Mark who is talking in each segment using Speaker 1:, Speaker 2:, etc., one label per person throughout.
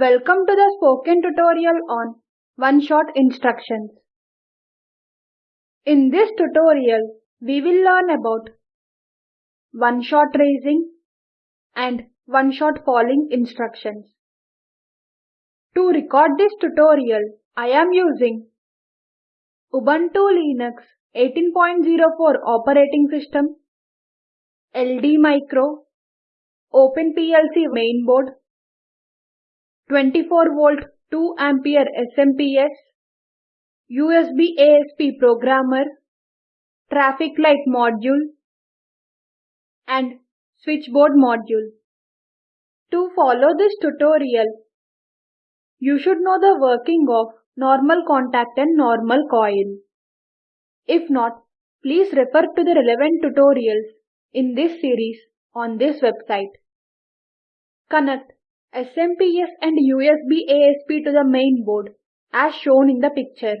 Speaker 1: Welcome to the spoken tutorial on one-shot instructions. In this tutorial, we will learn about one-shot raising and one-shot falling instructions. To record this tutorial, I am using Ubuntu Linux 18.04 operating system, LD Micro, OpenPLC mainboard, 24 volt 2 ampere SMPS, USB ASP programmer, traffic light module, and switchboard module. To follow this tutorial, you should know the working of normal contact and normal coil. If not, please refer to the relevant tutorials in this series on this website. Connect SMPS and USB ASP to the main board as shown in the picture.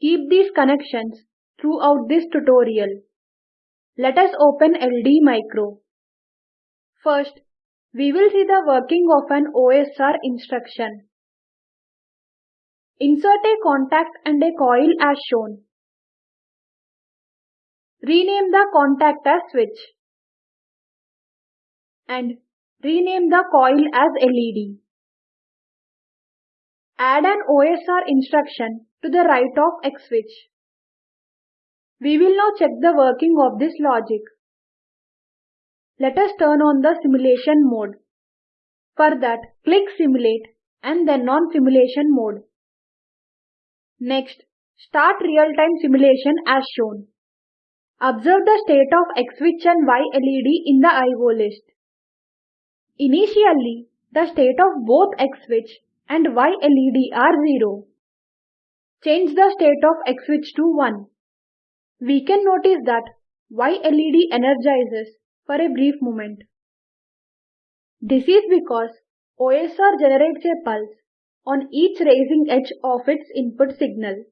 Speaker 1: Keep these connections throughout this tutorial. Let us open LD Micro. First, we will see the working of an OSR instruction. Insert a contact and a coil as shown. Rename the contact as switch. And rename the coil as LED. Add an OSR instruction to the right of X switch. We will now check the working of this logic. Let us turn on the simulation mode. For that, click Simulate and then on Simulation mode. Next, start real-time simulation as shown. Observe the state of X switch and Y LED in the IO list. Initially, the state of both X switch and Y LED are 0. Change the state of X switch to 1. We can notice that Y LED energizes for a brief moment. This is because OSR generates a pulse on each raising edge of its input signal.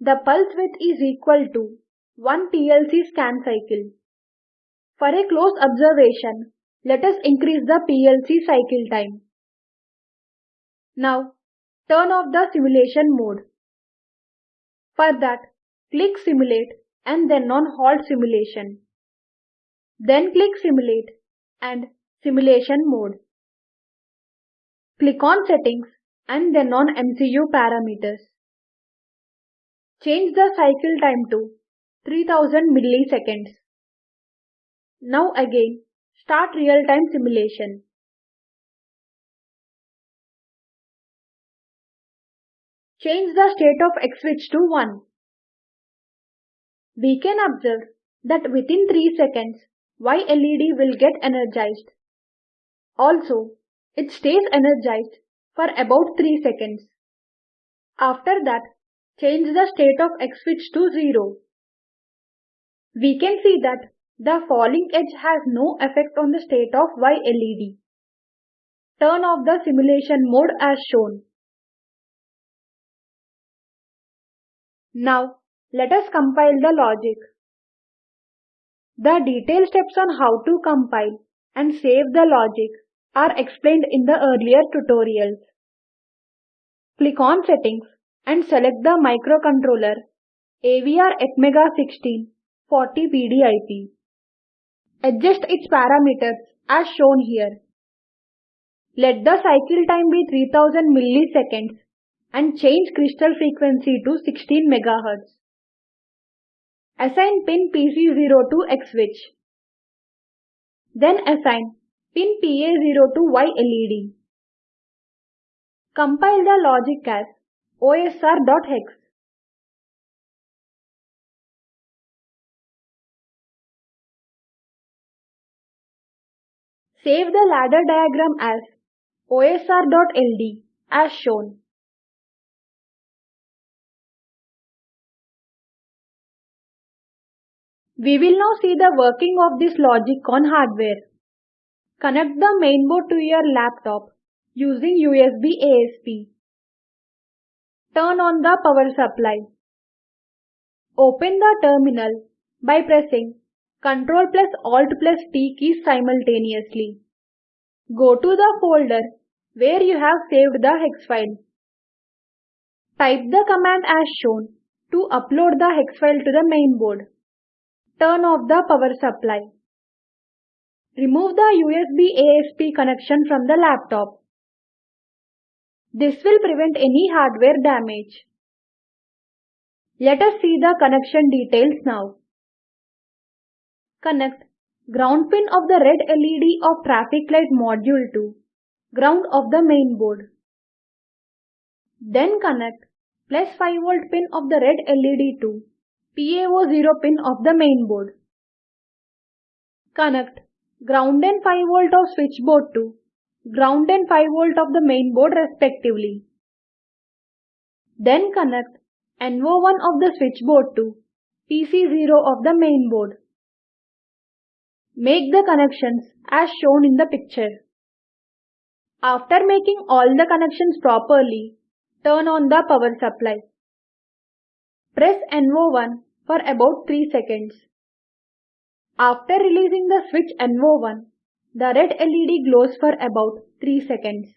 Speaker 1: The pulse width is equal to 1 PLC scan cycle. For a close observation, let us increase the PLC cycle time. Now, turn off the simulation mode. For that, click Simulate and then on Halt Simulation. Then click Simulate and Simulation mode. Click on Settings and then on MCU parameters. Change the cycle time to 3000 milliseconds. Now again, Start real-time simulation. Change the state of X switch to 1. We can observe that within 3 seconds, Y LED will get energized. Also, it stays energized for about 3 seconds. After that, change the state of X switch to 0. We can see that the falling edge has no effect on the state of Y LED. Turn off the simulation mode as shown. Now, let us compile the logic. The detailed steps on how to compile and save the logic are explained in the earlier tutorials. Click on Settings and select the microcontroller AVR Atmega 16 40 PDIP. Adjust its parameters as shown here. Let the cycle time be 3000 milliseconds and change crystal frequency to 16 MHz. Assign pin PC0 to X switch. Then assign pin PA0 to Y LED. Compile the logic as osr.hex. Save the ladder diagram as osr.ld as shown. We will now see the working of this logic on hardware. Connect the mainboard to your laptop using USB ASP. Turn on the power supply. Open the terminal by pressing Ctrl plus Alt plus T keys simultaneously. Go to the folder where you have saved the hex file. Type the command as shown to upload the hex file to the mainboard. Turn off the power supply. Remove the USB ASP connection from the laptop. This will prevent any hardware damage. Let us see the connection details now. Connect ground pin of the red LED of traffic light module to ground of the main board. Then connect plus 5 volt pin of the red LED to PA0 pin of the main board. Connect ground and 5 volt of switchboard to ground and 5 volt of the main board respectively. Then connect NO1 of the switchboard to PC0 of the main board. Make the connections as shown in the picture. After making all the connections properly, turn on the power supply. Press NO1 for about 3 seconds. After releasing the switch NO1, the red LED glows for about 3 seconds.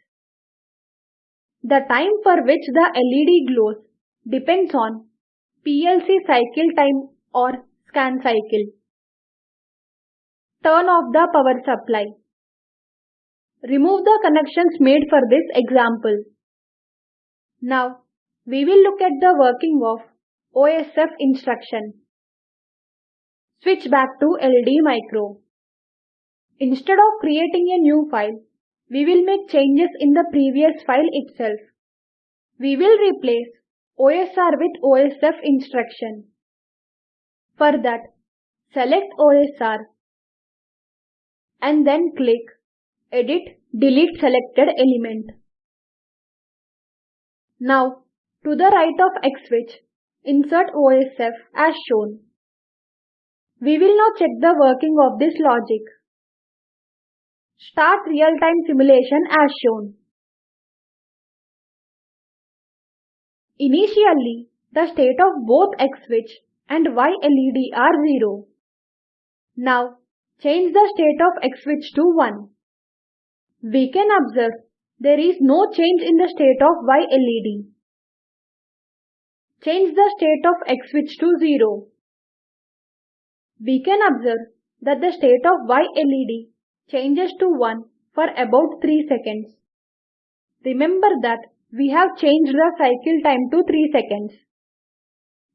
Speaker 1: The time for which the LED glows depends on PLC cycle time or scan cycle. Turn off the power supply. Remove the connections made for this example. Now, we will look at the working of OSF instruction. Switch back to LD Micro. Instead of creating a new file, we will make changes in the previous file itself. We will replace OSR with OSF instruction. For that, select OSR and then click Edit Delete Selected Element. Now, to the right of X switch, insert OSF as shown. We will now check the working of this logic. Start real-time simulation as shown. Initially, the state of both X switch and Y LED are 0. Now, change the state of X switch to 1. We can observe there is no change in the state of Y LED. Change the state of X switch to 0. We can observe that the state of Y LED changes to 1 for about 3 seconds. Remember that we have changed the cycle time to 3 seconds.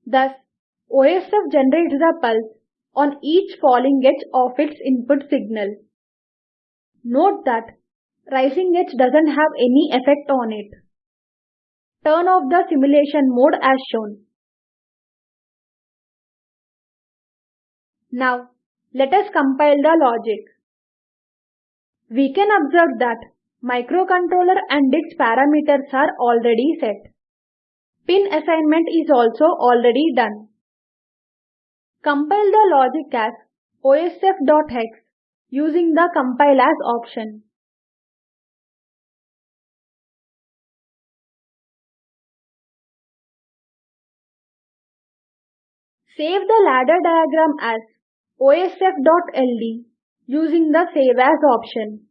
Speaker 1: Thus, OSF generates the pulse on each falling edge of its input signal. Note that rising edge doesn't have any effect on it. Turn off the simulation mode as shown. Now, let us compile the logic. We can observe that microcontroller and its parameters are already set. Pin assignment is also already done. Compile the logic as osf.hex using the compile as option. Save the ladder diagram as osf.ld using the Save As option.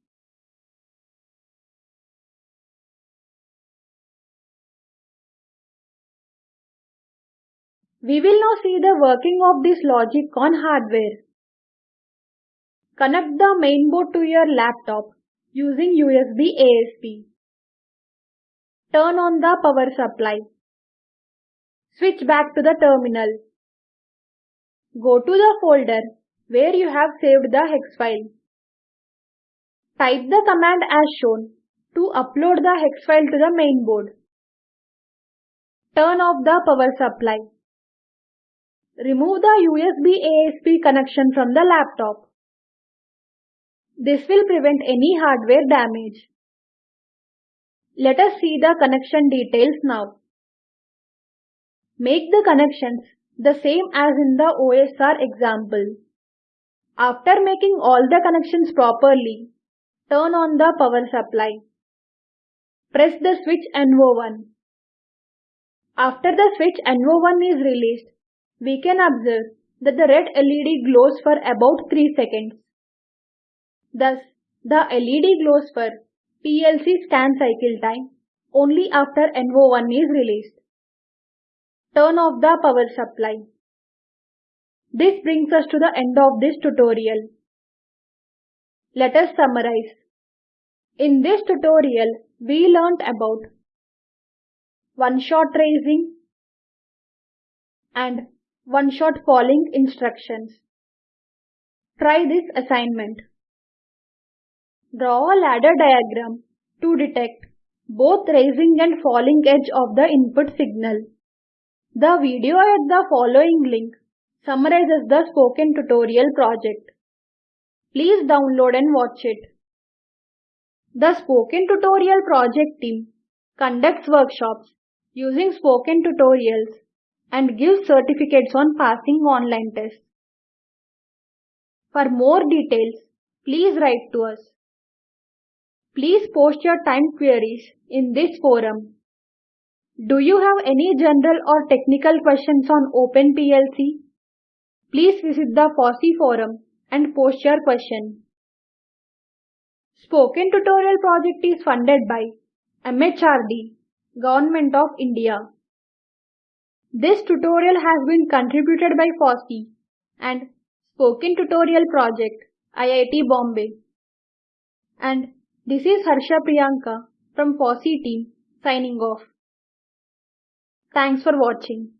Speaker 1: We will now see the working of this logic on hardware. Connect the mainboard to your laptop using USB ASP. Turn on the power supply. Switch back to the terminal. Go to the folder where you have saved the hex file. Type the command as shown to upload the hex file to the mainboard. Turn off the power supply. Remove the USB ASP connection from the laptop. This will prevent any hardware damage. Let us see the connection details now. Make the connections the same as in the OSR example. After making all the connections properly, turn on the power supply. Press the switch NO1. After the switch NO1 is released, we can observe that the red LED glows for about 3 seconds. Thus, The LED glows for PLC scan cycle time only after NO1 is released. Turn off the power supply. This brings us to the end of this tutorial. Let us summarize. In this tutorial, we learnt about one-shot tracing and one-shot falling instructions. Try this assignment. Draw a ladder diagram to detect both rising and falling edge of the input signal. The video at the following link summarizes the spoken tutorial project. Please download and watch it. The Spoken Tutorial project team conducts workshops using spoken tutorials and give certificates on passing online tests. For more details, please write to us. Please post your time queries in this forum. Do you have any general or technical questions on OpenPLC? Please visit the FOSSEE forum and post your question. Spoken Tutorial project is funded by MHRD, Government of India. This tutorial has been contributed by FOSSEE and Spoken Tutorial Project, IIT Bombay. And this is Harsha Priyanka from FOSSEE team signing off. Thanks for watching.